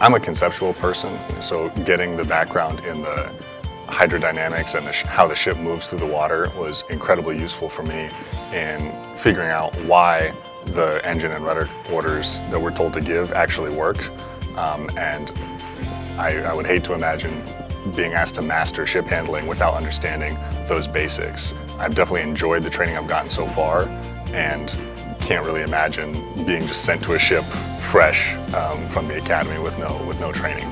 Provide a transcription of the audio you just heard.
I'm a conceptual person, so getting the background in the hydrodynamics and the how the ship moves through the water was incredibly useful for me in figuring out why the engine and rudder orders that we're told to give actually worked. Um, and I, I would hate to imagine being asked to master ship handling without understanding those basics. I've definitely enjoyed the training I've gotten so far and can't really imagine being just sent to a ship fresh um, from the academy with no, with no training.